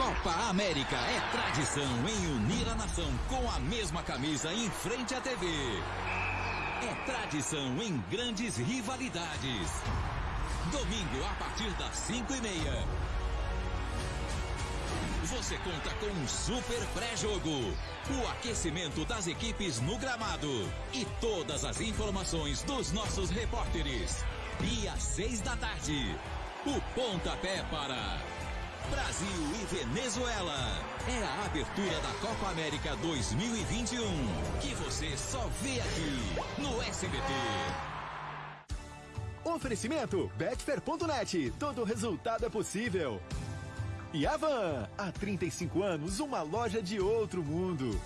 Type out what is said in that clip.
Copa América é tradição em unir a nação com a mesma camisa em frente à TV. É tradição em grandes rivalidades. Domingo a partir das 5 e meia. Você conta com um super pré-jogo, o aquecimento das equipes no gramado e todas as informações dos nossos repórteres. E às seis da tarde, o pontapé para Brasil e Venezuela. É a abertura da Copa América 2021, que você só vê aqui no SBT. Oferecimento Betfair.net. Todo resultado é possível. E Avan, há 35 anos, uma loja de outro mundo.